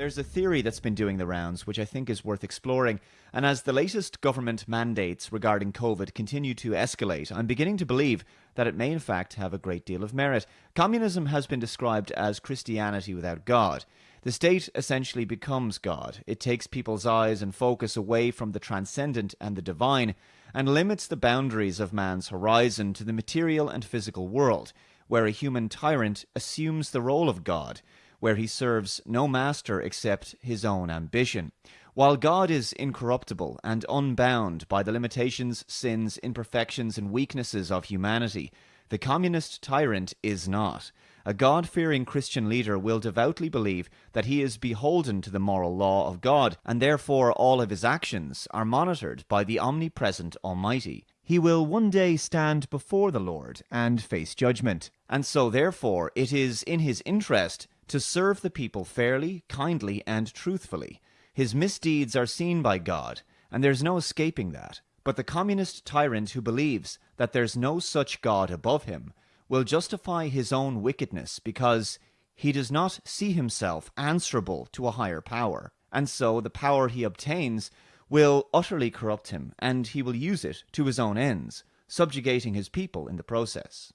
There's a theory that's been doing the rounds, which I think is worth exploring. And as the latest government mandates regarding COVID continue to escalate, I'm beginning to believe that it may in fact have a great deal of merit. Communism has been described as Christianity without God. The state essentially becomes God. It takes people's eyes and focus away from the transcendent and the divine and limits the boundaries of man's horizon to the material and physical world, where a human tyrant assumes the role of God where he serves no master except his own ambition. While God is incorruptible and unbound by the limitations, sins, imperfections, and weaknesses of humanity, the communist tyrant is not. A God fearing Christian leader will devoutly believe that he is beholden to the moral law of God, and therefore all of his actions are monitored by the omnipresent Almighty. He will one day stand before the Lord and face judgment. And so, therefore, it is in his interest to serve the people fairly, kindly, and truthfully. His misdeeds are seen by God, and there's no escaping that. But the communist tyrant who believes that there's no such God above him will justify his own wickedness because he does not see himself answerable to a higher power. And so the power he obtains will utterly corrupt him, and he will use it to his own ends, subjugating his people in the process.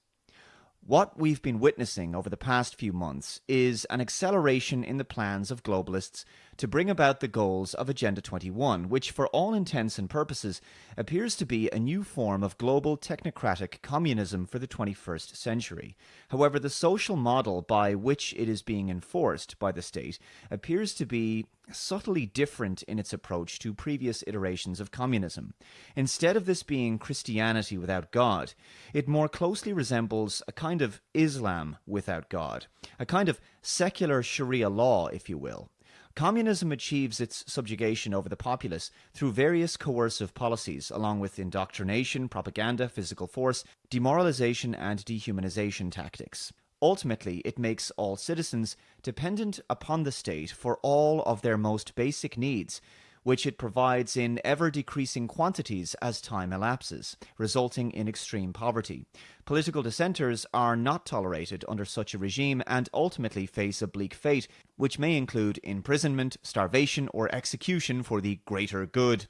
What we've been witnessing over the past few months is an acceleration in the plans of globalists to bring about the goals of Agenda 21, which, for all intents and purposes, appears to be a new form of global technocratic communism for the 21st century. However, the social model by which it is being enforced by the state appears to be subtly different in its approach to previous iterations of communism. Instead of this being Christianity without God, it more closely resembles a kind of Islam without God, a kind of secular Sharia law, if you will. Communism achieves its subjugation over the populace through various coercive policies, along with indoctrination, propaganda, physical force, demoralization, and dehumanization tactics. Ultimately, it makes all citizens dependent upon the state for all of their most basic needs, which it provides in ever decreasing quantities as time elapses, resulting in extreme poverty. Political dissenters are not tolerated under such a regime and ultimately face a bleak fate, which may include imprisonment, starvation, or execution for the greater good.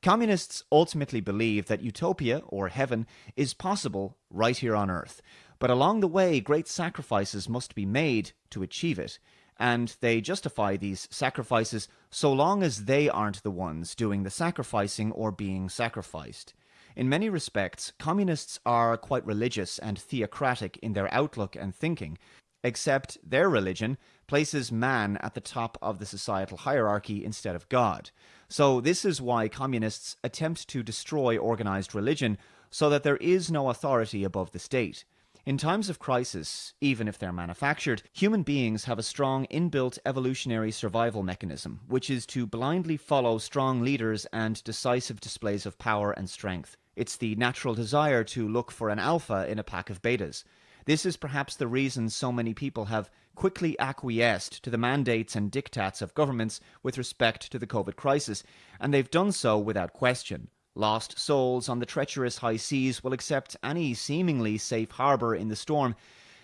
Communists ultimately believe that utopia, or heaven, is possible right here on Earth. But along the way, great sacrifices must be made to achieve it, and they justify these sacrifices so long as they aren't the ones doing the sacrificing or being sacrificed. In many respects, communists are quite religious and theocratic in their outlook and thinking, except their religion places man at the top of the societal hierarchy instead of God. So, this is why communists attempt to destroy organized religion so that there is no authority above the state. In times of crisis, even if they're manufactured, human beings have a strong inbuilt evolutionary survival mechanism, which is to blindly follow strong leaders and decisive displays of power and strength. It's the natural desire to look for an alpha in a pack of betas. This is perhaps the reason so many people have quickly acquiesced to the mandates and diktats of governments with respect to the COVID crisis, and they've done so without question. Lost souls on the treacherous high seas will accept any seemingly safe harbour in the storm,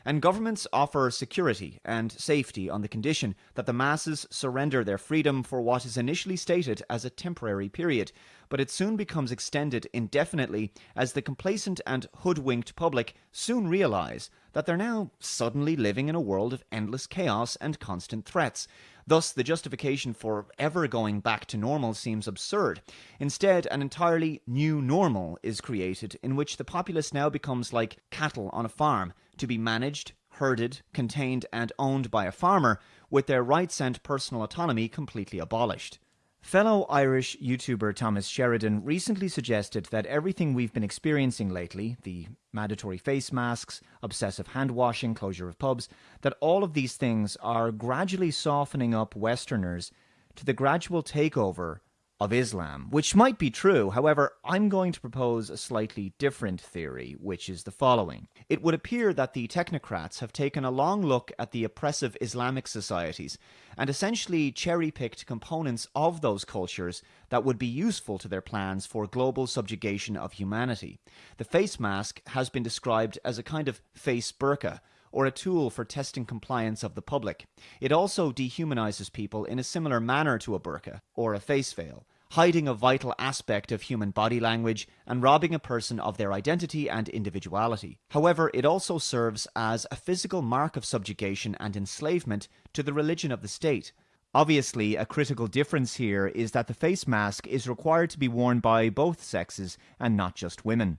and governments offer security and safety on the condition that the masses surrender their freedom for what is initially stated as a temporary period, but it soon becomes extended indefinitely as the complacent and hoodwinked public soon realize that they're now suddenly living in a world of endless chaos and constant threats, Thus, the justification for ever going back to normal seems absurd. Instead, an entirely new normal is created in which the populace now becomes like cattle on a farm, to be managed, herded, contained, and owned by a farmer, with their rights and personal autonomy completely abolished. Fellow Irish YouTuber Thomas Sheridan recently suggested that everything we've been experiencing lately the mandatory face masks, obsessive hand washing, closure of pubs that all of these things are gradually softening up Westerners to the gradual takeover of Islam, which might be true. However, I'm going to propose a slightly different theory, which is the following. It would appear that the technocrats have taken a long look at the oppressive Islamic societies and essentially cherry picked components of those cultures that would be useful to their plans for global subjugation of humanity. The face mask has been described as a kind of face burqa or a tool for testing compliance of the public. It also dehumanizes people in a similar manner to a burqa or a face veil, hiding a vital aspect of human body language and robbing a person of their identity and individuality. However, it also serves as a physical mark of subjugation and enslavement to the religion of the state. Obviously, a critical difference here is that the face mask is required to be worn by both sexes and not just women.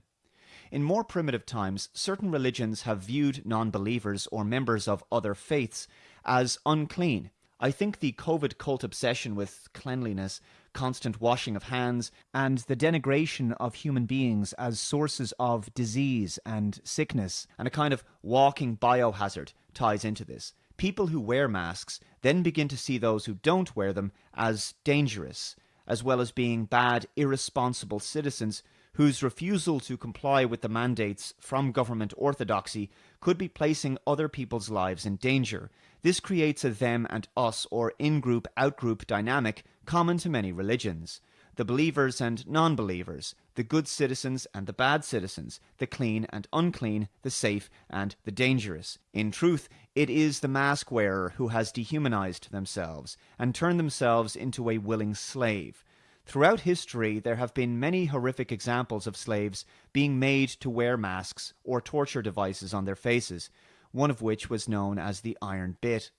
In more primitive times, certain religions have viewed non believers or members of other faiths as unclean. I think the COVID cult obsession with cleanliness, constant washing of hands, and the denigration of human beings as sources of disease and sickness, and a kind of walking biohazard ties into this. People who wear masks then begin to see those who don't wear them as dangerous, as well as being bad, irresponsible citizens whose refusal to comply with the mandates from government orthodoxy could be placing other people's lives in danger. This creates a them and us or in group out group dynamic common to many religions. The believers and non believers, the good citizens and the bad citizens, the clean and unclean, the safe and the dangerous. In truth, it is the mask wearer who has dehumanized themselves and turned themselves into a willing slave. Throughout history, there have been many horrific examples of slaves being made to wear masks or torture devices on their faces, one of which was known as the iron bit.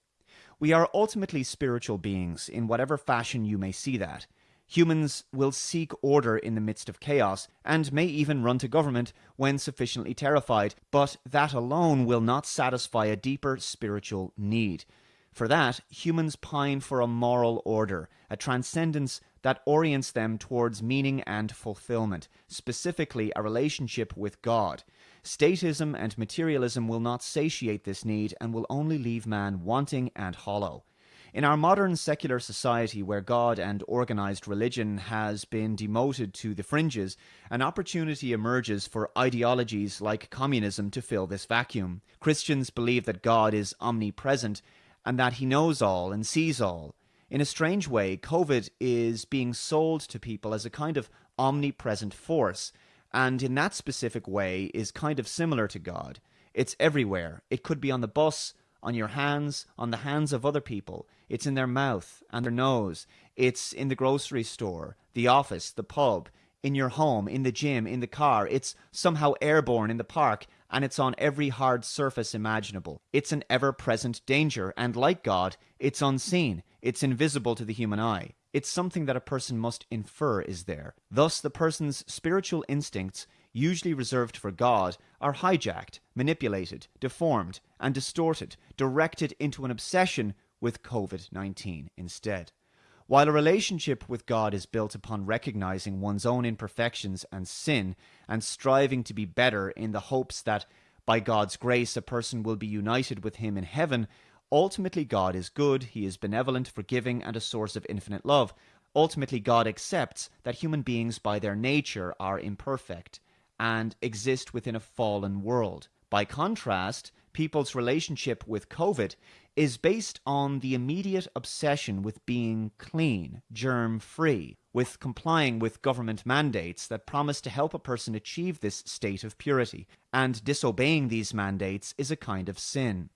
We are ultimately spiritual beings, in whatever fashion you may see that. Humans will seek order in the midst of chaos, and may even run to government when sufficiently terrified, but that alone will not satisfy a deeper spiritual need. For that, humans pine for a moral order, a transcendence that orients them towards meaning and fulfillment, specifically a relationship with God. Statism and materialism will not satiate this need and will only leave man wanting and hollow. In our modern secular society, where God and organized religion has been demoted to the fringes, an opportunity emerges for ideologies like communism to fill this vacuum. Christians believe that God is omnipresent and that he knows all and sees all. In a strange way, COVID is being sold to people as a kind of omnipresent force, and in that specific way is kind of similar to God. It's everywhere. It could be on the bus, on your hands, on the hands of other people. It's in their mouth and their nose. It's in the grocery store, the office, the pub, in your home, in the gym, in the car. It's somehow airborne in the park, and it's on every hard surface imaginable. It's an ever present danger, and like God, it's unseen. It's invisible to the human eye. It's something that a person must infer is there. Thus, the person's spiritual instincts, usually reserved for God, are hijacked, manipulated, deformed, and distorted, directed into an obsession with COVID 19 instead. While a relationship with God is built upon recognizing one's own imperfections and sin, and striving to be better in the hopes that by God's grace a person will be united with Him in heaven, Ultimately, God is good, He is benevolent, forgiving, and a source of infinite love. Ultimately, God accepts that human beings, by their nature, are imperfect and exist within a fallen world. By contrast, people's relationship with COVID is based on the immediate obsession with being clean, germ free, with complying with government mandates that promise to help a person achieve this state of purity, and disobeying these mandates is a kind of sin.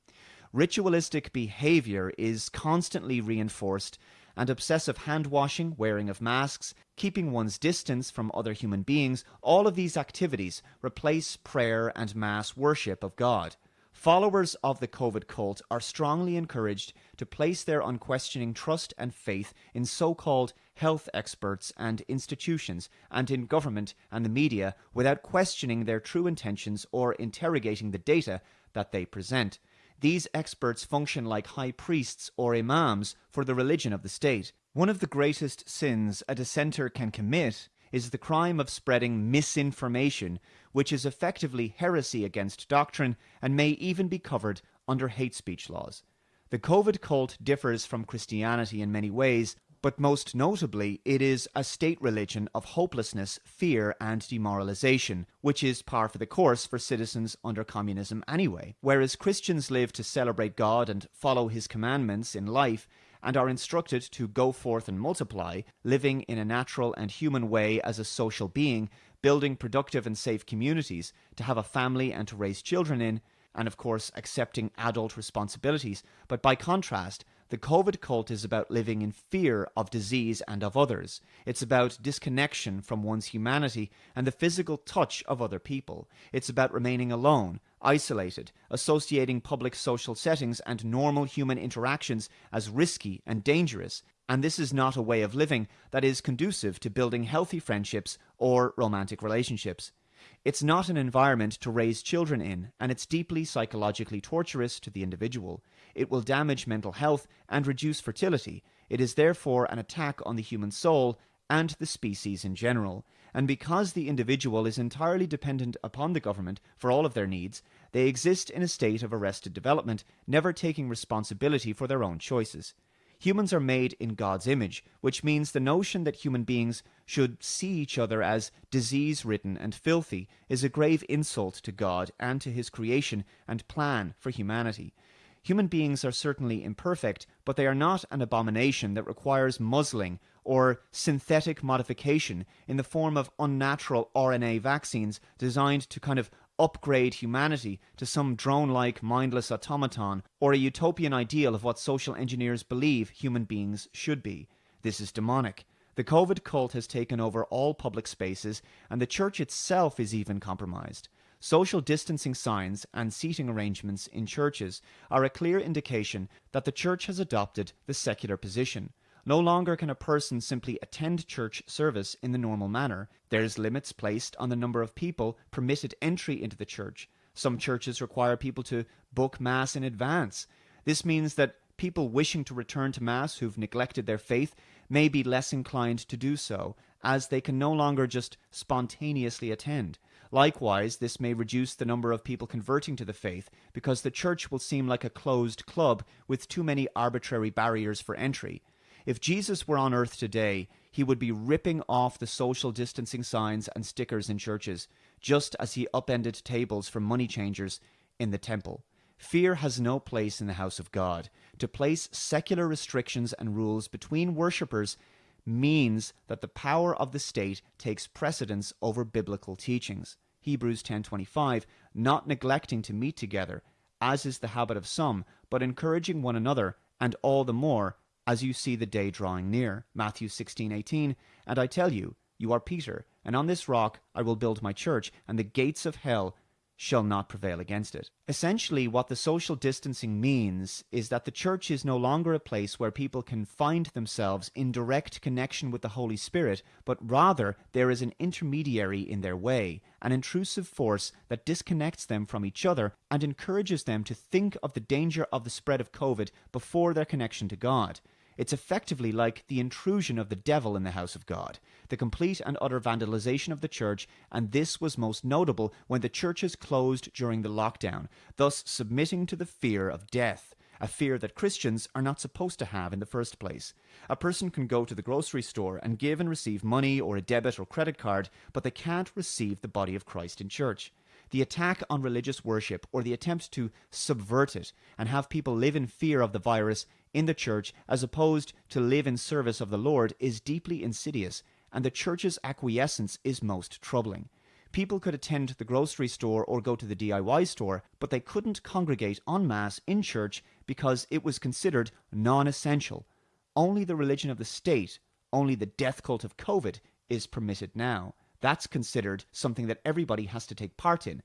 Ritualistic behavior is constantly reinforced, and obsessive hand washing, wearing of masks, keeping one's distance from other human beings, all of these activities replace prayer and mass worship of God. Followers of the COVID cult are strongly encouraged to place their unquestioning trust and faith in so called health experts and institutions, and in government and the media without questioning their true intentions or interrogating the data that they present. These experts function like high priests or imams for the religion of the state. One of the greatest sins a dissenter can commit is the crime of spreading misinformation, which is effectively heresy against doctrine and may even be covered under hate speech laws. The COVID cult differs from Christianity in many ways, but most notably, it is a state religion of hopelessness, fear, and demoralization, which is par for the course for citizens under communism anyway. Whereas Christians live to celebrate God and follow his commandments in life, and are instructed to go forth and multiply, living in a natural and human way as a social being, building productive and safe communities, to have a family and to raise children in, and, of course, accepting adult responsibilities. But by contrast, the COVID cult is about living in fear of disease and of others. It's about disconnection from one's humanity and the physical touch of other people. It's about remaining alone, isolated, associating public social settings and normal human interactions as risky and dangerous. And this is not a way of living that is conducive to building healthy friendships or romantic relationships. It's not an environment to raise children in, and it's deeply psychologically torturous to the individual. It will damage mental health and reduce fertility. It is therefore an attack on the human soul and the species in general. And because the individual is entirely dependent upon the government for all of their needs, they exist in a state of arrested development, never taking responsibility for their own choices. Humans are made in God's image, which means the notion that human beings should see each other as disease ridden and filthy is a grave insult to God and to his creation and plan for humanity. Human beings are certainly imperfect, but they are not an abomination that requires muzzling or synthetic modification in the form of unnatural RNA vaccines designed to kind of upgrade humanity to some drone like mindless automaton or a utopian ideal of what social engineers believe human beings should be. This is demonic. The COVID cult has taken over all public spaces, and the church itself is even compromised. Social distancing signs and seating arrangements in churches are a clear indication that the church has adopted the secular position. No longer can a person simply attend church service in the normal manner. There's limits placed on the number of people permitted entry into the church. Some churches require people to book Mass in advance. This means that people wishing to return to Mass who've neglected their faith may be less inclined to do so, as they can no longer just spontaneously attend. Likewise, this may reduce the number of people converting to the faith because the church will seem like a closed club with too many arbitrary barriers for entry. If Jesus were on earth today, he would be ripping off the social distancing signs and stickers in churches, just as he upended tables for money changers in the temple. Fear has no place in the house of God. To place secular restrictions and rules between worshippers means that the power of the state takes precedence over biblical teachings. Hebrews 10:25 not neglecting to meet together as is the habit of some but encouraging one another and all the more as you see the day drawing near. Matthew 16:18 and I tell you you are Peter and on this rock I will build my church and the gates of hell shall not prevail against it. Essentially, what the social distancing means is that the church is no longer a place where people can find themselves in direct connection with the Holy Spirit, but rather there is an intermediary in their way, an intrusive force that disconnects them from each other and encourages them to think of the danger of the spread of COVID before their connection to God. It's effectively like the intrusion of the devil in the house of God, the complete and utter vandalization of the church, and this was most notable when the churches closed during the lockdown, thus submitting to the fear of death. A fear that Christians are not supposed to have in the first place. A person can go to the grocery store and give and receive money or a debit or credit card, but they can't receive the body of Christ in church the attack on religious worship or the attempt to subvert it and have people live in fear of the virus in the church as opposed to live in service of the Lord is deeply insidious, and the church's acquiescence is most troubling. People could attend the grocery store or go to the DIY store, but they couldn't congregate en masse in church because it was considered non essential. Only the religion of the state, only the death cult of COVID, is permitted now. That's considered something that everybody has to take part in.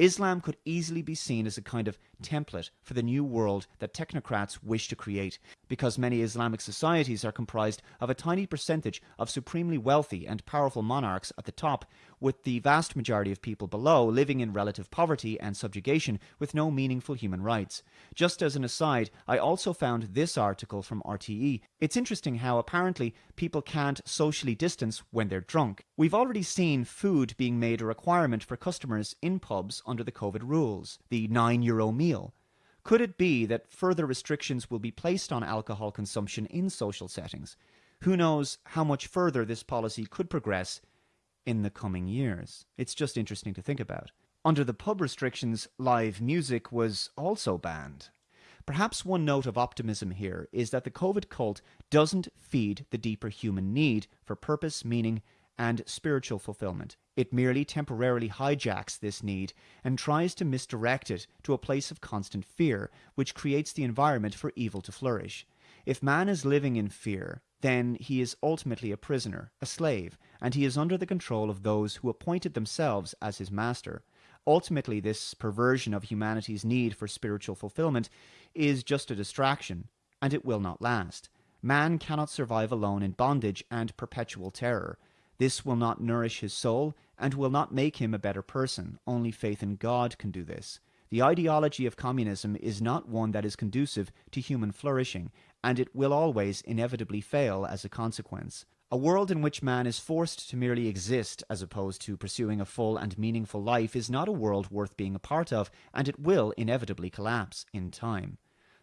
Islam could easily be seen as a kind of template for the new world that technocrats wish to create, because many Islamic societies are comprised of a tiny percentage of supremely wealthy and powerful monarchs at the top, with the vast majority of people below living in relative poverty and subjugation with no meaningful human rights. Just as an aside, I also found this article from RTE. It's interesting how apparently people can't socially distance when they're drunk. We've already seen food being made a requirement for customers in pubs under the COVID rules, the 9 euro meal. Could it be that further restrictions will be placed on alcohol consumption in social settings? Who knows how much further this policy could progress in the coming years? It's just interesting to think about. Under the pub restrictions, live music was also banned. Perhaps one note of optimism here is that the COVID cult doesn't feed the deeper human need for purpose, meaning, and spiritual fulfillment. It merely temporarily hijacks this need and tries to misdirect it to a place of constant fear, which creates the environment for evil to flourish. If man is living in fear, then he is ultimately a prisoner, a slave, and he is under the control of those who appointed themselves as his master. Ultimately, this perversion of humanity's need for spiritual fulfillment is just a distraction, and it will not last. Man cannot survive alone in bondage and perpetual terror. This will not nourish his soul and will not make him a better person. Only faith in God can do this. The ideology of communism is not one that is conducive to human flourishing, and it will always inevitably fail as a consequence. A world in which man is forced to merely exist as opposed to pursuing a full and meaningful life is not a world worth being a part of, and it will inevitably collapse in time.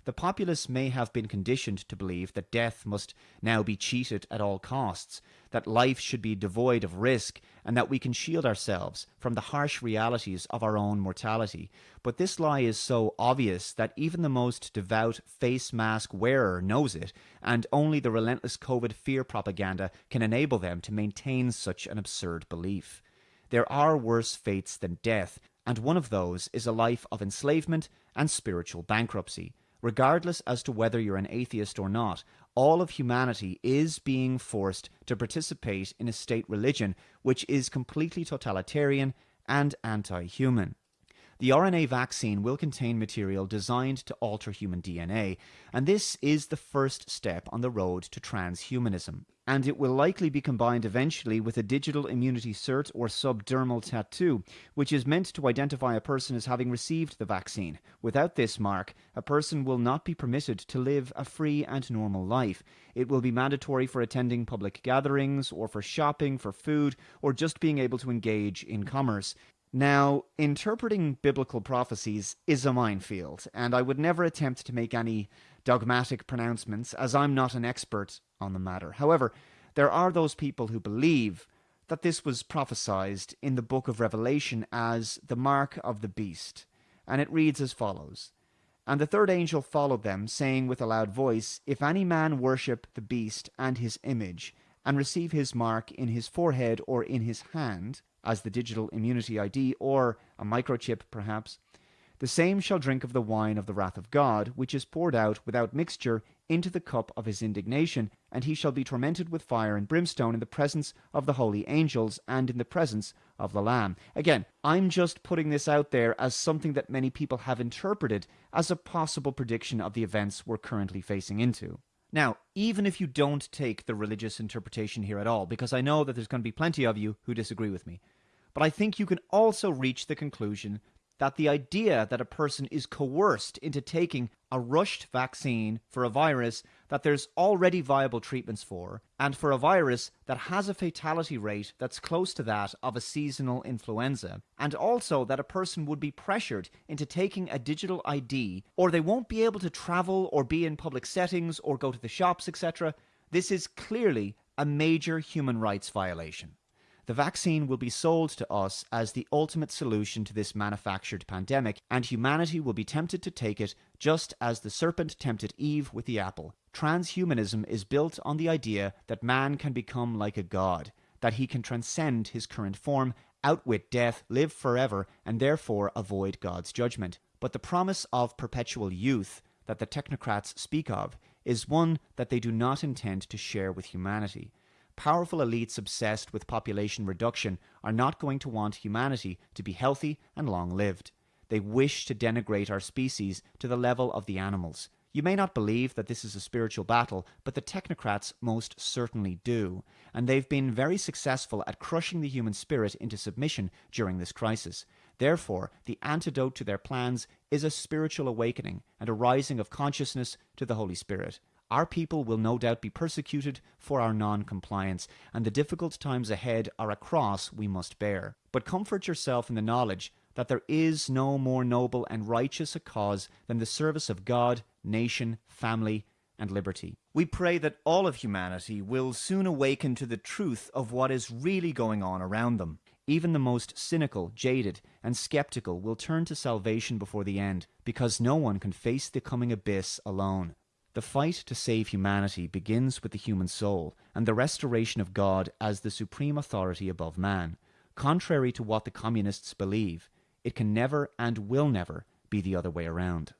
The populace may have been conditioned to believe that death must now be cheated at all costs, that life should be devoid of risk, and that we can shield ourselves from the harsh realities of our own mortality. But this lie is so obvious that even the most devout face mask wearer knows it, and only the relentless COVID fear propaganda can enable them to maintain such an absurd belief. There are worse fates than death, and one of those is a life of enslavement and spiritual bankruptcy regardless as to whether you're an atheist or not, all of humanity is being forced to participate in a state religion which is completely totalitarian and anti human. The RNA vaccine will contain material designed to alter human DNA, and this is the first step on the road to transhumanism. And it will likely be combined eventually with a digital immunity cert or subdermal tattoo, which is meant to identify a person as having received the vaccine. Without this mark, a person will not be permitted to live a free and normal life. It will be mandatory for attending public gatherings, or for shopping, for food, or just being able to engage in commerce. Now, interpreting biblical prophecies is a minefield, and I would never attempt to make any dogmatic pronouncements, as I'm not an expert on the matter. However, there are those people who believe that this was prophesied in the book of Revelation as the mark of the beast, and it reads as follows And the third angel followed them, saying with a loud voice, If any man worship the beast and his image, and receive his mark in his forehead or in his hand, as the digital immunity ID or a microchip perhaps, the same shall drink of the wine of the wrath of God, which is poured out without mixture into the cup of his indignation, and he shall be tormented with fire and brimstone in the presence of the holy angels and in the presence of the Lamb. Again, I'm just putting this out there as something that many people have interpreted as a possible prediction of the events we're currently facing into. Now, even if you don't take the religious interpretation here at all, because I know that there's going to be plenty of you who disagree with me, but I think you can also reach the conclusion that the idea that a person is coerced into taking a rushed vaccine for a virus that there's already viable treatments for, and for a virus that has a fatality rate that's close to that of a seasonal influenza, and also that a person would be pressured into taking a digital ID, or they won't be able to travel or be in public settings or go to the shops, etc., this is clearly a major human rights violation. The vaccine will be sold to us as the ultimate solution to this manufactured pandemic, and humanity will be tempted to take it just as the serpent tempted Eve with the apple. Transhumanism is built on the idea that man can become like a god, that he can transcend his current form, outwit death, live forever, and therefore avoid God's judgment. But the promise of perpetual youth that the technocrats speak of is one that they do not intend to share with humanity powerful elites obsessed with population reduction are not going to want humanity to be healthy and long lived. They wish to denigrate our species to the level of the animals. You may not believe that this is a spiritual battle, but the technocrats most certainly do, and they've been very successful at crushing the human spirit into submission during this crisis. Therefore, the antidote to their plans is a spiritual awakening and a rising of consciousness to the Holy Spirit. Our people will no doubt be persecuted for our non compliance, and the difficult times ahead are a cross we must bear. But comfort yourself in the knowledge that there is no more noble and righteous a cause than the service of God, nation, family, and liberty. We pray that all of humanity will soon awaken to the truth of what is really going on around them. Even the most cynical, jaded, and skeptical will turn to salvation before the end, because no one can face the coming abyss alone. The fight to save humanity begins with the human soul and the restoration of God as the supreme authority above man. Contrary to what the communists believe, it can never and will never be the other way around.